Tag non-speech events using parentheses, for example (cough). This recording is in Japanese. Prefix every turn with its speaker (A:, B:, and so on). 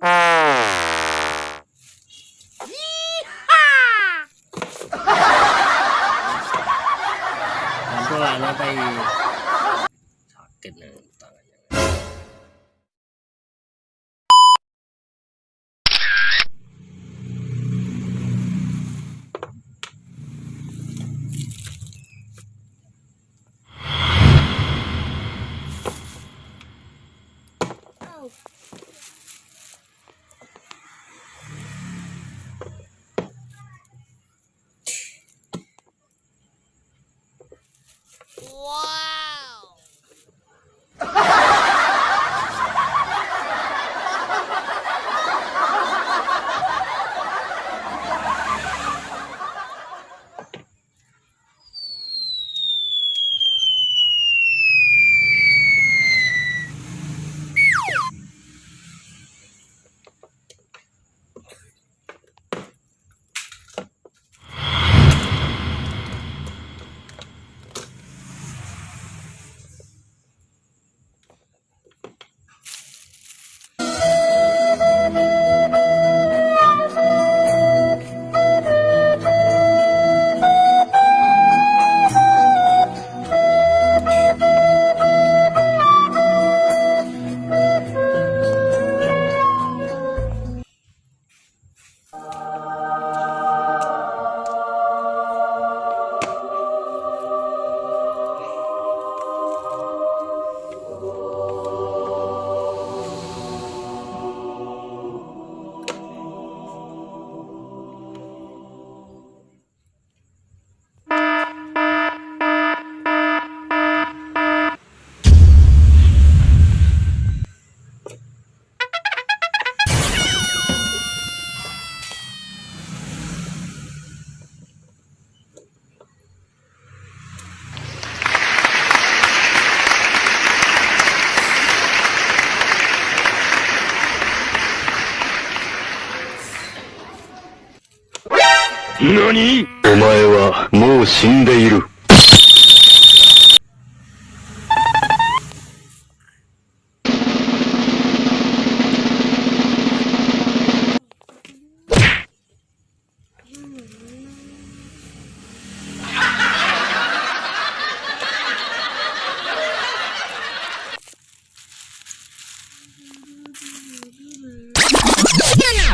A: 啊！一哈！喊出来了可以。Tchau.
B: 何？
C: お前はもう死んでいる。Yeah. (laughs)